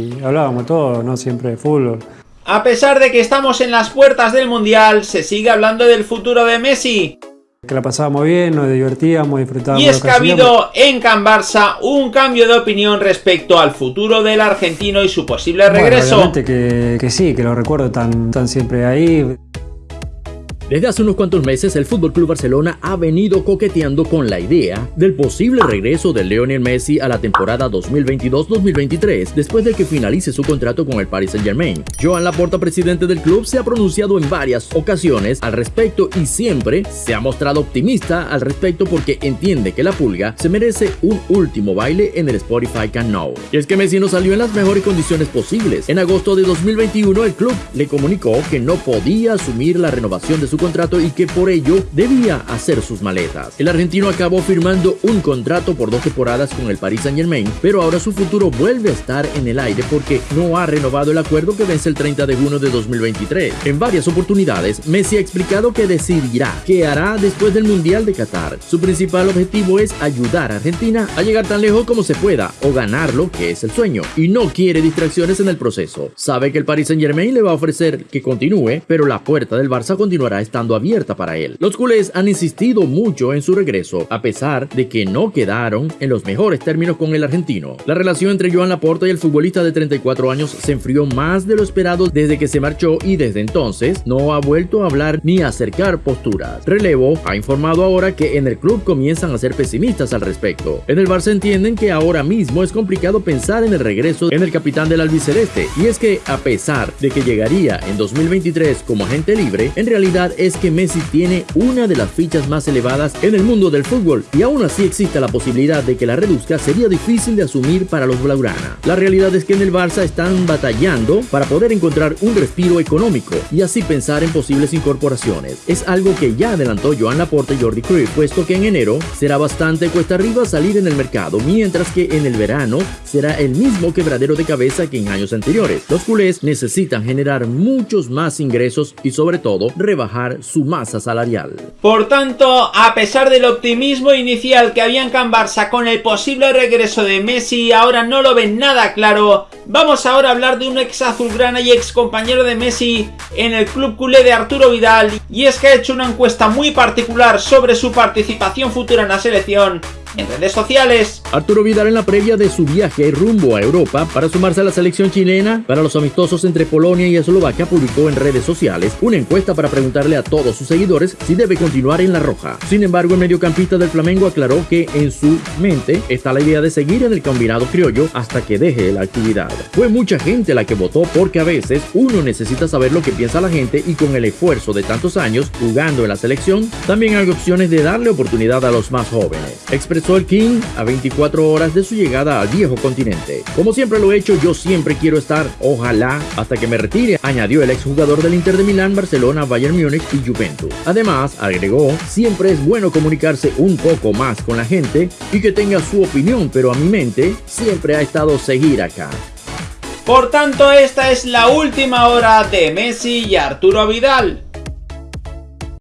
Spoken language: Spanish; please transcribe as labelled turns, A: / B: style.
A: Y hablábamos todo, no siempre de fútbol.
B: A pesar de que estamos en las puertas del Mundial, se sigue hablando del futuro de Messi.
A: Que la pasábamos bien, nos divertíamos, disfrutábamos.
B: Y es que ha habido en Can Barça un cambio de opinión respecto al futuro del argentino y su posible regreso.
A: Bueno, que, que, sí, que lo recuerdo tan, tan siempre ahí.
C: Desde hace unos cuantos meses, el FC Barcelona ha venido coqueteando con la idea del posible regreso de Lionel Messi a la temporada 2022-2023, después de que finalice su contrato con el Paris Saint-Germain. Joan Laporta, presidente del club, se ha pronunciado en varias ocasiones al respecto y siempre se ha mostrado optimista al respecto porque entiende que la pulga se merece un último baile en el Spotify Can Now. Y es que Messi no salió en las mejores condiciones posibles. En agosto de 2021, el club le comunicó que no podía asumir la renovación de su contrato y que por ello debía hacer sus maletas. El argentino acabó firmando un contrato por dos temporadas con el Paris Saint Germain, pero ahora su futuro vuelve a estar en el aire porque no ha renovado el acuerdo que vence el 30 de junio de 2023. En varias oportunidades, Messi ha explicado que decidirá qué hará después del Mundial de Qatar. Su principal objetivo es ayudar a Argentina a llegar tan lejos como se pueda o ganarlo, que es el sueño, y no quiere distracciones en el proceso. Sabe que el Paris Saint Germain le va a ofrecer que continúe, pero la puerta del Barça continuará estando abierta para él. Los culés han insistido mucho en su regreso, a pesar de que no quedaron en los mejores términos con el argentino. La relación entre Joan Laporta y el futbolista de 34 años se enfrió más de lo esperado desde que se marchó y desde entonces no ha vuelto a hablar ni a acercar posturas. Relevo ha informado ahora que en el club comienzan a ser pesimistas al respecto. En el Barça entienden que ahora mismo es complicado pensar en el regreso en el capitán del albiceleste y es que a pesar de que llegaría en 2023 como agente libre, en realidad es que Messi tiene una de las fichas más elevadas en el mundo del fútbol y aún así existe la posibilidad de que la reduzca sería difícil de asumir para los Blaugrana. La realidad es que en el Barça están batallando para poder encontrar un respiro económico y así pensar en posibles incorporaciones. Es algo que ya adelantó Joan Laporte y Jordi Cruyff, puesto que en enero será bastante cuesta arriba salir en el mercado, mientras que en el verano será el mismo quebradero de cabeza que en años anteriores. Los culés necesitan generar muchos más ingresos y sobre todo rebajar su masa salarial.
B: Por tanto, a pesar del optimismo inicial que había en Can Barça con el posible regreso de Messi, ahora no lo ven nada claro. Vamos ahora a hablar de un ex azulgrana y ex compañero de Messi en el club culé de Arturo Vidal, y es que ha hecho una encuesta muy particular sobre su participación futura en la selección en redes sociales.
C: Arturo Vidal en la previa de su viaje rumbo a Europa para sumarse a la selección chilena para los amistosos entre Polonia y Eslovaquia publicó en redes sociales una encuesta para preguntarle a todos sus seguidores si debe continuar en la roja. Sin embargo, el mediocampista del Flamengo aclaró que en su mente está la idea de seguir en el combinado criollo hasta que deje la actividad. Fue mucha gente la que votó porque a veces uno necesita saber lo que piensa la gente y con el esfuerzo de tantos años jugando en la selección, también hay opciones de darle oportunidad a los más jóvenes. Sol King a 24 horas de su llegada al viejo continente. Como siempre lo he hecho, yo siempre quiero estar, ojalá, hasta que me retire, añadió el exjugador del Inter de Milán, Barcelona, Bayern Múnich y Juventus. Además, agregó, siempre es bueno comunicarse un poco más con la gente y que tenga su opinión, pero a mi mente siempre ha estado seguir acá.
B: Por tanto, esta es la última hora de Messi y Arturo Vidal.